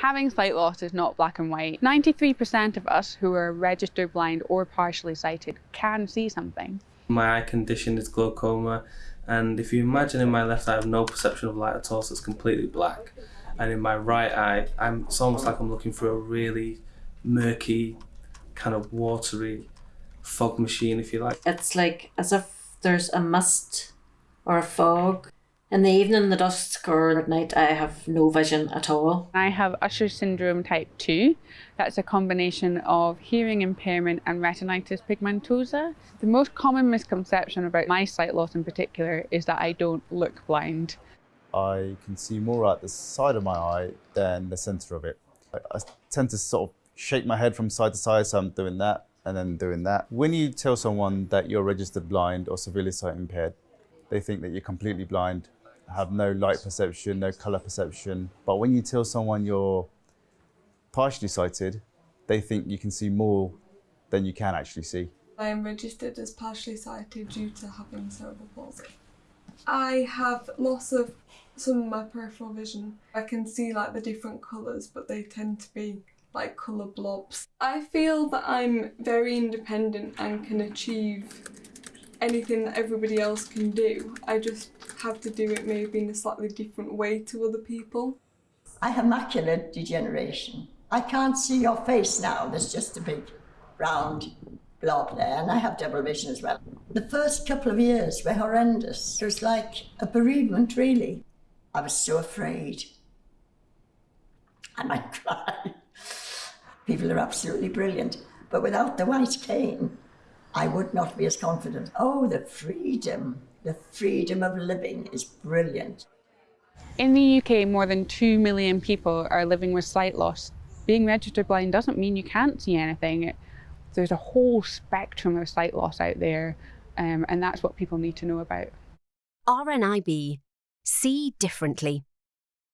Having sight loss is not black and white. 93% of us who are registered blind or partially sighted can see something. My eye condition is glaucoma, and if you imagine in my left eye, I have no perception of light at all, so it's completely black. And in my right eye, I'm, it's almost like I'm looking through a really murky, kind of watery fog machine, if you like. It's like as if there's a mist or a fog. In the evening, the dusk, or at night, I have no vision at all. I have Usher syndrome type 2. That's a combination of hearing impairment and retinitis pigmentosa. The most common misconception about my sight loss in particular is that I don't look blind. I can see more at the side of my eye than the centre of it. I, I tend to sort of shake my head from side to side, so I'm doing that and then doing that. When you tell someone that you're registered blind or severely sight impaired, they think that you're completely blind, have no light perception, no colour perception. But when you tell someone you're partially sighted, they think you can see more than you can actually see. I am registered as partially sighted due to having cerebral palsy. I have loss of some of my peripheral vision. I can see like the different colours but they tend to be like colour blobs. I feel that I'm very independent and can achieve anything that everybody else can do. I just have to do it maybe in a slightly different way to other people. I have macular degeneration. I can't see your face now. There's just a big round blob there, and I have double vision as well. The first couple of years were horrendous. It was like a bereavement, really. I was so afraid. I might cry. People are absolutely brilliant. But without the white cane, I would not be as confident. Oh, the freedom, the freedom of living is brilliant. In the UK, more than 2 million people are living with sight loss. Being registered blind doesn't mean you can't see anything. There's a whole spectrum of sight loss out there, um, and that's what people need to know about. RNIB. See differently.